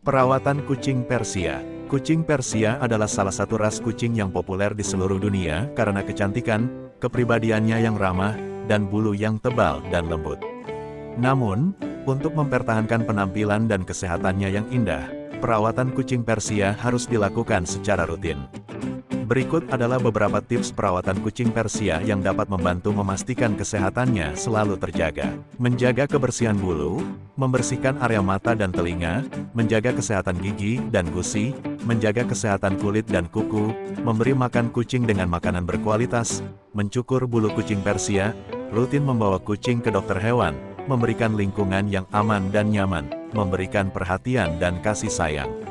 Perawatan kucing Persia Kucing Persia adalah salah satu ras kucing yang populer di seluruh dunia karena kecantikan, kepribadiannya yang ramah, dan bulu yang tebal dan lembut. Namun, untuk mempertahankan penampilan dan kesehatannya yang indah, perawatan kucing Persia harus dilakukan secara rutin. Berikut adalah beberapa tips perawatan kucing Persia yang dapat membantu memastikan kesehatannya selalu terjaga. Menjaga kebersihan bulu, membersihkan area mata dan telinga, menjaga kesehatan gigi dan gusi, menjaga kesehatan kulit dan kuku, memberi makan kucing dengan makanan berkualitas, mencukur bulu kucing Persia, rutin membawa kucing ke dokter hewan, memberikan lingkungan yang aman dan nyaman, memberikan perhatian dan kasih sayang.